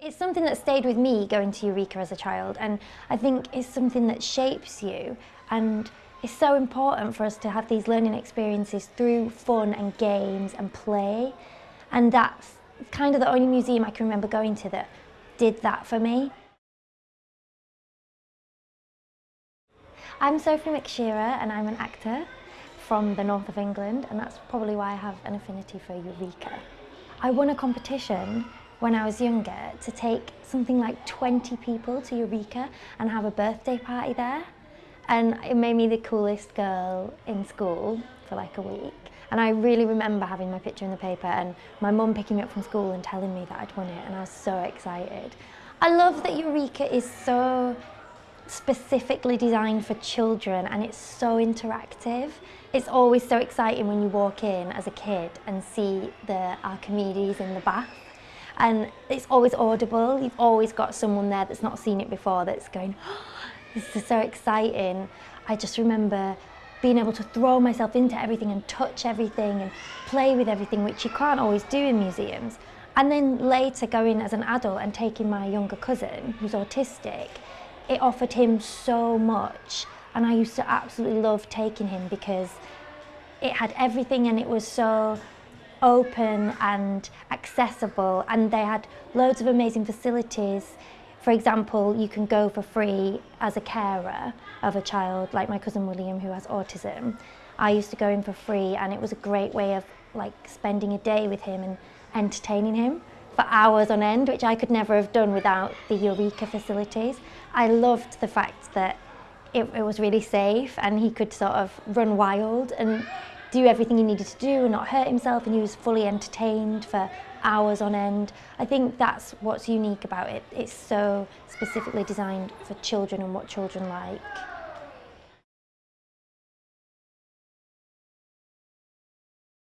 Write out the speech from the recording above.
It's something that stayed with me going to Eureka as a child and I think it's something that shapes you and it's so important for us to have these learning experiences through fun and games and play and that's kind of the only museum I can remember going to that did that for me. I'm Sophie McShera and I'm an actor from the north of England and that's probably why I have an affinity for Eureka. I won a competition when I was younger to take something like 20 people to Eureka and have a birthday party there. And it made me the coolest girl in school for like a week. And I really remember having my picture in the paper and my mum picking me up from school and telling me that I'd won it and I was so excited. I love that Eureka is so specifically designed for children and it's so interactive. It's always so exciting when you walk in as a kid and see the Archimedes in the bath and it's always audible. You've always got someone there that's not seen it before that's going, oh, this is so exciting. I just remember being able to throw myself into everything and touch everything and play with everything, which you can't always do in museums. And then later going as an adult and taking my younger cousin, who's autistic, it offered him so much. And I used to absolutely love taking him because it had everything and it was so open and accessible and they had loads of amazing facilities. For example, you can go for free as a carer of a child, like my cousin William who has autism. I used to go in for free and it was a great way of like spending a day with him and entertaining him for hours on end, which I could never have done without the Eureka facilities. I loved the fact that it, it was really safe and he could sort of run wild and do everything he needed to do and not hurt himself and he was fully entertained for hours on end. I think that's what's unique about it. It's so specifically designed for children and what children like.